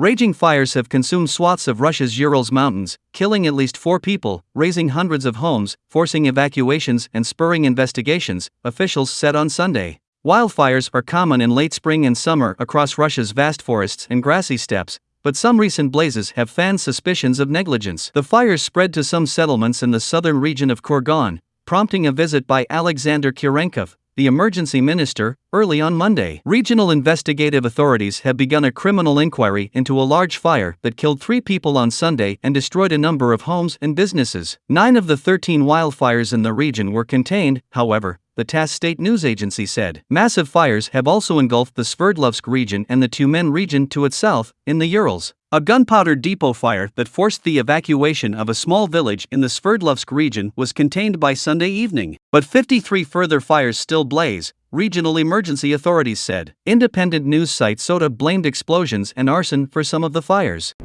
Raging fires have consumed swaths of Russia's Urals mountains, killing at least four people, razing hundreds of homes, forcing evacuations, and spurring investigations, officials said on Sunday. Wildfires are common in late spring and summer across Russia's vast forests and grassy steppes, but some recent blazes have fanned suspicions of negligence. The fires spread to some settlements in the southern region of Kurgan, prompting a visit by Alexander Kurenkov, the emergency minister, early on Monday. Regional investigative authorities have begun a criminal inquiry into a large fire that killed three people on Sunday and destroyed a number of homes and businesses. Nine of the 13 wildfires in the region were contained, however, the TASS state news agency said. Massive fires have also engulfed the Sverdlovsk region and the Tyumen region to its south, in the Urals. A gunpowder depot fire that forced the evacuation of a small village in the Sverdlovsk region was contained by Sunday evening, but 53 further fires still blaze, regional emergency authorities said. Independent news site SOTA blamed explosions and arson for some of the fires.